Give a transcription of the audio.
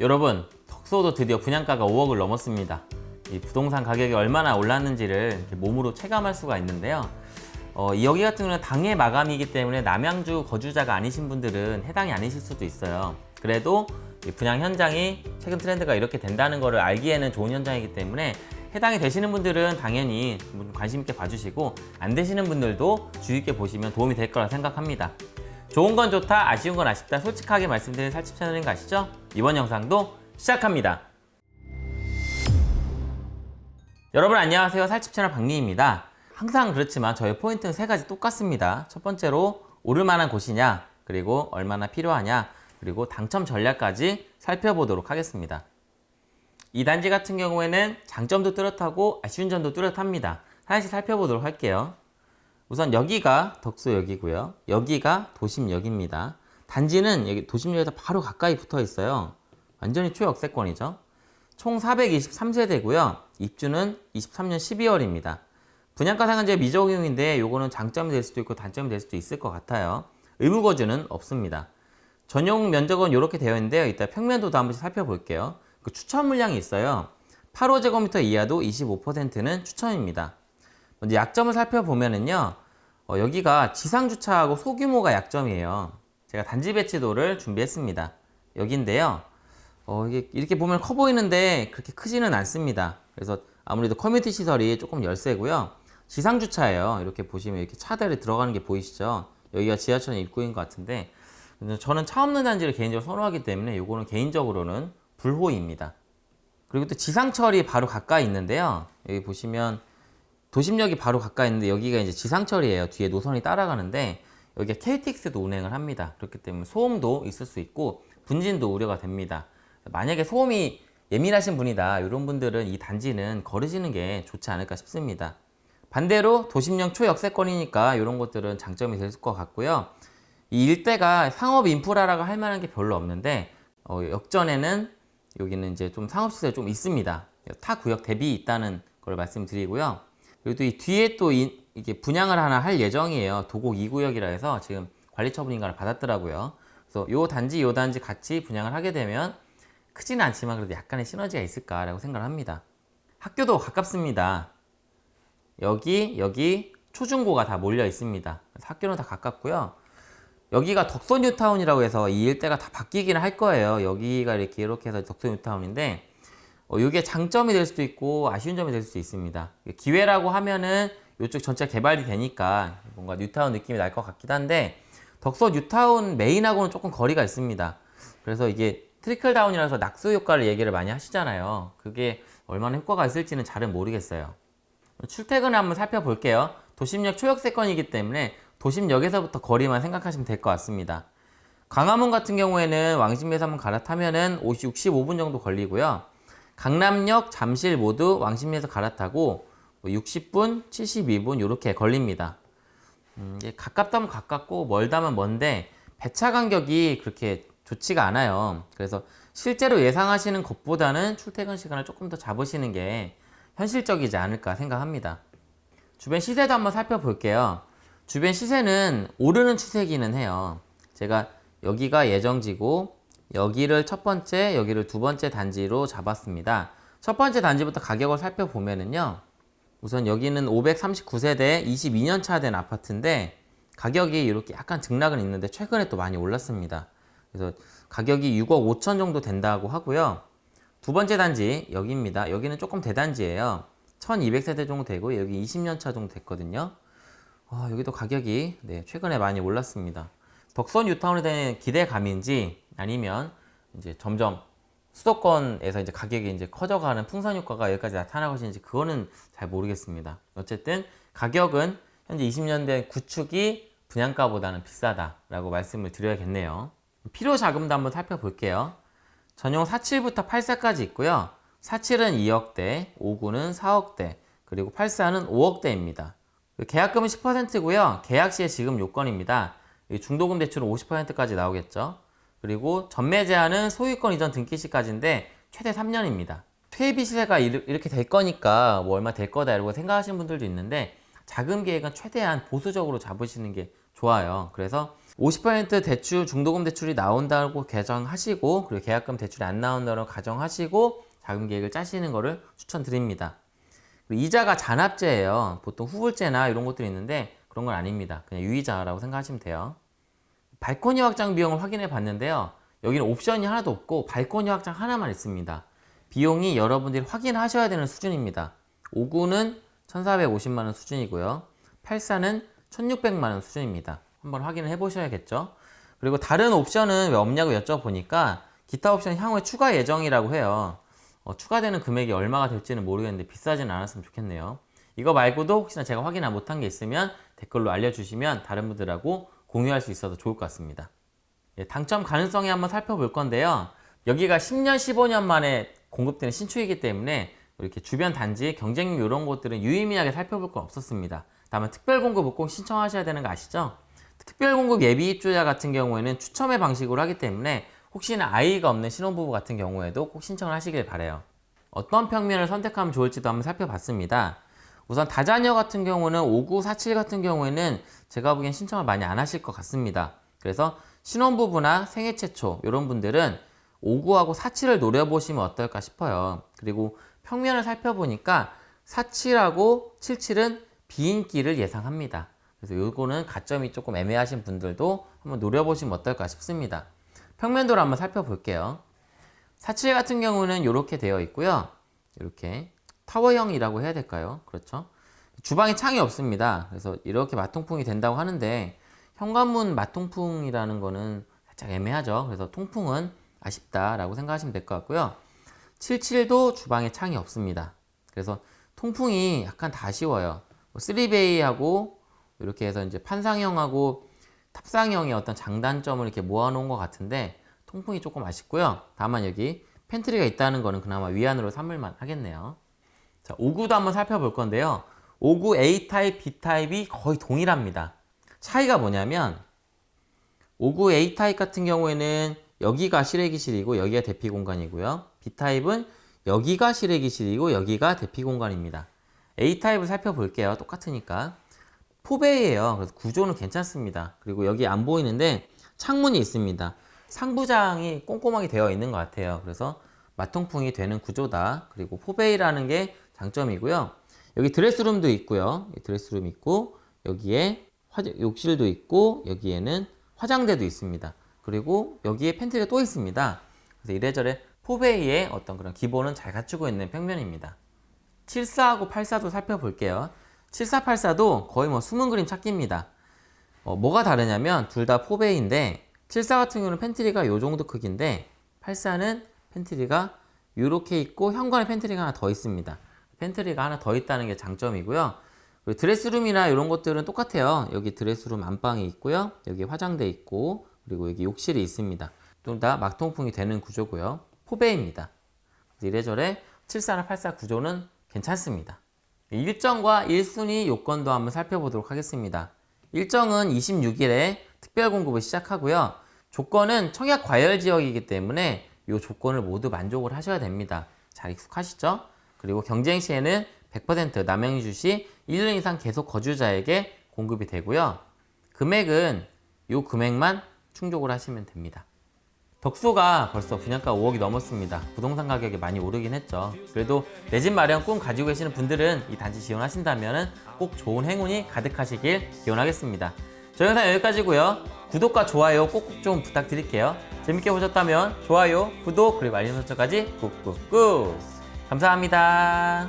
여러분 덕소도 드디어 분양가가 5억을 넘었습니다. 이 부동산 가격이 얼마나 올랐는지를 몸으로 체감할 수가 있는데요. 어, 이 여기 같은 경우는 당해 마감이기 때문에 남양주 거주자가 아니신 분들은 해당이 아니실 수도 있어요. 그래도 이 분양 현장이 최근 트렌드가 이렇게 된다는 것을 알기에는 좋은 현장이기 때문에 해당이 되시는 분들은 당연히 좀 관심 있게 봐주시고 안 되시는 분들도 주의 있게 보시면 도움이 될 거라 생각합니다 좋은 건 좋다, 아쉬운 건 아쉽다 솔직하게 말씀드리는 살집 채널인 거 아시죠? 이번 영상도 시작합니다. 여러분 안녕하세요. 살집 채널 박리입니다. 항상 그렇지만 저의 포인트는 세 가지 똑같습니다. 첫 번째로 오를 만한 곳이냐, 그리고 얼마나 필요하냐, 그리고 당첨 전략까지 살펴보도록 하겠습니다. 이 단지 같은 경우에는 장점도 뚜렷하고 아쉬운 점도 뚜렷합니다. 하나씩 살펴보도록 할게요. 우선 여기가 덕소역이고요. 여기가 도심역입니다. 단지는 여기 도심역에서 바로 가까이 붙어 있어요. 완전히 초역세권이죠. 총 423세대고요. 입주는 23년 12월입니다. 분양가 상한제 미적용인데 요거는 장점이 될 수도 있고 단점이 될 수도 있을 것 같아요. 의무거주는 없습니다. 전용 면적은 이렇게 되어 있는데요. 이따 평면도도 한번 살펴볼게요. 그 추천 물량이 있어요. 8호제곱미터 이하도 25%는 추천입니다. 먼저 약점을 살펴보면은요. 어, 여기가 지상주차하고 소규모가 약점이에요. 제가 단지 배치도를 준비했습니다. 여기인데요. 어, 이렇게 보면 커 보이는데 그렇게 크지는 않습니다. 그래서 아무래도 커뮤니티 시설이 조금 열세고요. 지상주차예요. 이렇게 보시면 이렇게 차들이 들어가는 게 보이시죠? 여기가 지하철 입구인 것 같은데 저는 차 없는 단지를 개인적으로 선호하기 때문에 이거는 개인적으로는 불호입니다. 그리고 또 지상철이 바로 가까이 있는데요. 여기 보시면 도심역이 바로 가까이 있는데 여기가 이제 지상철이에요. 뒤에 노선이 따라가는데 여기가 KTX도 운행을 합니다. 그렇기 때문에 소음도 있을 수 있고 분진도 우려가 됩니다. 만약에 소음이 예민하신 분이다 이런 분들은 이 단지는 거르시는 게 좋지 않을까 싶습니다. 반대로 도심형 초역세권이니까 이런 것들은 장점이 될 것 같고요. 이 일대가 상업 인프라라고 할 만한 게 별로 없는데 어, 역전에는 여기는 이제 좀 상업시설 좀 있습니다. 타 구역 대비 있다는 걸 말씀드리고요. 그리고 또 이 뒤에 또 이, 이게 분양을 하나 할 예정이에요. 도곡 2구역이라 해서 지금 관리처분 인가를 받았더라고요. 그래서 요 단지 요 단지 같이 분양을 하게 되면 크지는 않지만 그래도 약간의 시너지가 있을까라고 생각을 합니다. 학교도 가깝습니다. 여기, 여기 초중고가 다 몰려 있습니다. 학교는 다 가깝고요. 여기가 덕소 뉴타운이라고 해서 이 일대가 다 바뀌기는 할 거예요. 여기가 이렇게 이렇게 해서 덕소 뉴타운인데 어, 이게 장점이 될 수도 있고 아쉬운 점이 될 수도 있습니다. 기회라고 하면은 이쪽 전체 개발이 되니까 뭔가 뉴타운 느낌이 날 것 같기도 한데 덕소 뉴타운 메인하고는 조금 거리가 있습니다. 그래서 이게 trickle down이라서 낙수 효과를 얘기를 많이 하시잖아요. 그게 얼마나 효과가 있을지는 잘은 모르겠어요. 출퇴근을 한번 살펴볼게요. 도심역 초역세권이기 때문에 도심역에서부터 거리만 생각하시면 될 것 같습니다. 광화문 같은 경우에는 왕십리에서 한번 갈아타면은 50, 65분 정도 걸리고요. 강남역, 잠실 모두 왕십리에서 갈아타고 60분, 뭐 72분 이렇게 걸립니다. 음, 가깝다면 가깝고 멀다면 먼데 배차 간격이 그렇게 좋지가 않아요. 그래서 실제로 예상하시는 것보다는 출퇴근 시간을 조금 더 잡으시는 게 현실적이지 않을까 생각합니다. 주변 시세도 한번 살펴볼게요. 주변 시세는 오르는 추세기는 해요. 제가 여기가 예정지고 여기를 첫 번째, 여기를 두 번째 단지로 잡았습니다. 첫 번째 단지부터 가격을 살펴보면은요. 우선 여기는 539세대 22년 차 된 아파트인데 가격이 이렇게 약간 등락은 있는데 최근에 또 많이 올랐습니다. 그래서 가격이 6억 5천 정도 된다고 하고요. 두 번째 단지 여기입니다. 여기는 조금 대단지예요. 1200세대 정도 되고 여기 20년 차 정도 됐거든요. 어, 여기도 가격이 네, 최근에 많이 올랐습니다. 덕선 뉴타운에 대한 기대감인지 아니면 이제 점점 수도권에서 이제 가격이 이제 커져가는 풍선 효과가 여기까지 나타나고 있는지 그거는 잘 모르겠습니다. 어쨌든 가격은 현재 20년 된 구축이 분양가보다는 비싸다라고 말씀을 드려야겠네요. 필요 자금도 한번 살펴볼게요. 전용 47부터 84까지 있고요. 47은 2억대, 59는 4억대, 그리고 84는 5억대입니다. 계약금은 10%고요. 계약 시에 지금 요건입니다. 중도금 대출은 50%까지 나오겠죠. 그리고 전매 제한은 소유권 이전 등기 시까지인데 최대 3년입니다. 퇴비 시세가 이렇게 될 거니까 뭐 얼마 될 거다 이러고 생각하시는 분들도 있는데 자금 계획은 최대한 보수적으로 잡으시는 게 좋아요. 그래서 50% 대출 중도금 대출이 나온다고 가정하시고 그리고 계약금 대출이 안 나온다고 가정하시고 자금 계획을 짜시는 것을 추천드립니다. 이자가 잔압제예요. 보통 후불제나 이런 것들이 있는데 그런 건 아닙니다. 그냥 유이자라고 생각하시면 돼요. 발코니 확장 비용을 확인해 봤는데요. 여기는 옵션이 하나도 없고 발코니 확장 하나만 있습니다. 비용이 여러분들이 확인하셔야 되는 수준입니다. 59는 1450만원 수준이고요. 84는 1600만원 수준입니다. 한번 확인을 해 보셔야겠죠. 그리고 다른 옵션은 왜 없냐고 여쭤보니까 기타 옵션 향후에 추가 예정이라고 해요. 어, 추가되는 금액이 얼마가 될지는 모르겠는데 비싸진 않았으면 좋겠네요. 이거 말고도 혹시나 제가 확인 못한 게 있으면 댓글로 알려주시면 다른 분들하고 공유할 수 있어서 좋을 것 같습니다. 예, 당첨 가능성이 한번 살펴볼 건데요. 여기가 10년, 15년 만에 공급되는 신축이기 때문에 이렇게 주변 단지, 경쟁률 이런 것들은 유의미하게 살펴볼 건 없었습니다. 다만 특별 공급을 꼭 신청하셔야 되는 거 아시죠? 특별 공급 예비 입주자 같은 경우에는 추첨의 방식으로 하기 때문에 혹시나 아이가 없는 신혼부부 같은 경우에도 꼭 신청을 하시길 바래요. 어떤 평면을 선택하면 좋을지도 한번 살펴봤습니다. 우선 다자녀 같은 경우는 5947 같은 경우에는 제가 보기엔 신청을 많이 안 하실 것 같습니다. 그래서 신혼부부나 생애 최초 이런 분들은 59하고 47을 노려보시면 어떨까 싶어요. 그리고 평면을 살펴보니까 47하고 77은 비인기를 예상합니다. 그래서 요거는 가점이 조금 애매하신 분들도 한번 노려보시면 어떨까 싶습니다. 평면도를 한번 살펴볼게요. 47 같은 경우는 이렇게 되어 있고요. 이렇게 타워형이라고 해야 될까요? 그렇죠. 주방에 창이 없습니다. 그래서 이렇게 마통풍이 된다고 하는데 현관문 마통풍이라는 거는 살짝 애매하죠. 그래서 통풍은 아쉽다라고 생각하시면 될 것 같고요. 77도 주방에 창이 없습니다. 그래서 통풍이 약간 다 아쉬워요. 3베이하고 이렇게 해서 이제 판상형하고 탑상형의 어떤 장단점을 이렇게 모아놓은 것 같은데 통풍이 조금 아쉽고요. 다만 여기 팬트리가 있다는 거는 그나마 위안으로 삼을만 하겠네요. 자, 59도 한번 살펴볼 건데요. 59 A타입, B타입이 거의 동일합니다. 차이가 뭐냐면 59 A타입 같은 경우에는 여기가 실외기실이고 여기가 대피 공간이고요. B타입은 여기가 실외기실이고 여기가 대피 공간입니다. A타입을 살펴볼게요. 똑같으니까. 포베이에요. 그래서 구조는 괜찮습니다. 그리고 여기 안 보이는데 창문이 있습니다. 상부장이 꼼꼼하게 되어 있는 것 같아요. 그래서 맞통풍이 되는 구조다. 그리고 four bay라는 게 장점이고요. 여기 드레스룸도 있고요. 드레스룸 있고 여기에 화장, 욕실도 있고 여기에는 화장대도 있습니다. 그리고 여기에 팬트리가 또 있습니다. 그래서 이래저래 포베이의 어떤 그런 기본은 잘 갖추고 있는 평면입니다. 74하고 84도 살펴볼게요. 7484도 거의 뭐 숨은 그림 찾기입니다. 어, 뭐가 다르냐면 둘 다 four bay인데 74 같은 경우는 팬트리가 이 정도 크기인데 84는 팬트리가 이렇게 있고 현관에 팬트리가 하나 더 있습니다. 팬트리가 하나 더 있다는 게 장점이고요. 그리고 드레스룸이나 이런 것들은 똑같아요. 여기 드레스룸 안방이 있고요. 여기 화장대 있고 그리고 여기 욕실이 있습니다. 둘 다 맞통풍이 되는 구조고요. 포베이입니다. 이래저래 74나 84 구조는 괜찮습니다. 일정과 1순위 요건도 한번 살펴보도록 하겠습니다. 일정은 26일에 특별 공급을 시작하고요. 조건은 청약 과열 지역이기 때문에 이 조건을 모두 만족을 하셔야 됩니다. 잘 익숙하시죠? 그리고 경쟁 시에는 100% 남양주 시 1년 이상 계속 거주자에게 공급이 되고요. 금액은 이 금액만 충족을 하시면 됩니다. 덕수가 벌써 분양가 5억이 넘었습니다. 부동산 가격이 많이 오르긴 했죠. 그래도 내 집 마련 꿈 가지고 계시는 분들은 이 단지 지원하신다면 꼭 좋은 행운이 가득하시길 기원하겠습니다. 저희 영상 여기까지고요. 구독과 좋아요 꼭꼭 좀 부탁드릴게요. 재밌게 보셨다면 좋아요, 구독, 그리고 알림 설정까지 꾹꾹꾹 감사합니다.